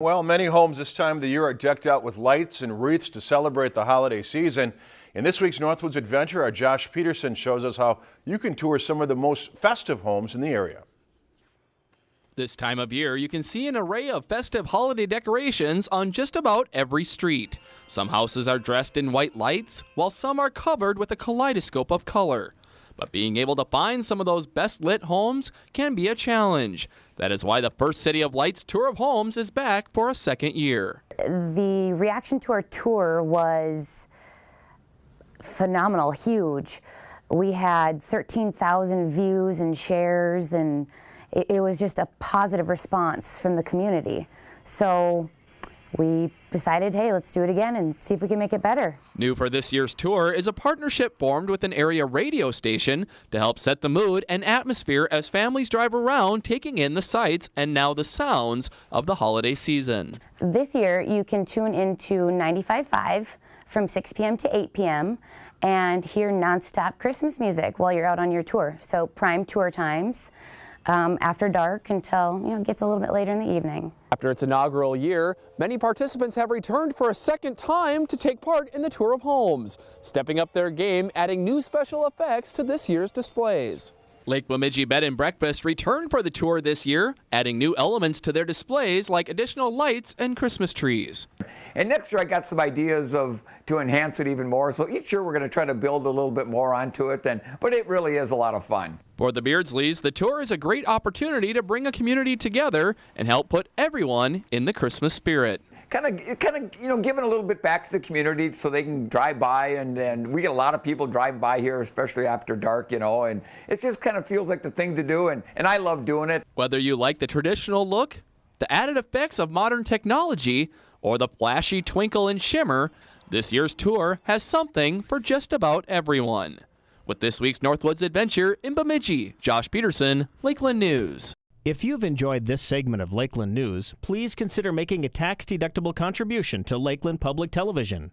Well, many homes this time of the year are decked out with lights and wreaths to celebrate the holiday season. In this week's Northwoods Adventure, our Josh Peterson shows us how you can tour some of the most festive homes in the area. This time of year, you can see an array of festive holiday decorations on just about every street. Some houses are dressed in white lights, while some are covered with a kaleidoscope of color. But being able to find some of those best lit homes can be a challenge. That is why the First City of Lights Tour of Homes is back for a second year. The reaction to our tour was phenomenal, huge. We had 13,000 views and shares, and it, it was just a positive response from the community. So we decided, hey, let's do it again and see if we can make it better. New for this year's tour is a partnership formed with an area radio station to help set the mood and atmosphere as families drive around taking in the sights and now the sounds of the holiday season. This year, you can tune into 95.5 from 6 p.m. to 8 p.m. and hear nonstop Christmas music while you're out on your tour. So prime tour times um, after dark until you know it gets a little bit later in the evening. After its inaugural year, many participants have returned for a second time to take part in the Tour of Homes, stepping up their game, adding new special effects to this year's displays. Lake Bemidji Bed and Breakfast returned for the tour this year, adding new elements to their displays like additional lights and Christmas trees. And next year I got some ideas of to enhance it even more. So each year we're going to try to build a little bit more onto it. And, but it really is a lot of fun. For the Beardsleys, the tour is a great opportunity to bring a community together and help put everyone in the Christmas spirit kind of, kind of, you know, giving a little bit back to the community so they can drive by, and and we get a lot of people driving by here, especially after dark, you know, and it just kind of feels like the thing to do, and and I love doing it. Whether you like the traditional look, the added effects of modern technology, or the flashy twinkle and shimmer, this year's tour has something for just about everyone. With this week's Northwoods Adventure in Bemidji, Josh Peterson, Lakeland News. If you've enjoyed this segment of Lakeland News, please consider making a tax-deductible contribution to Lakeland Public Television.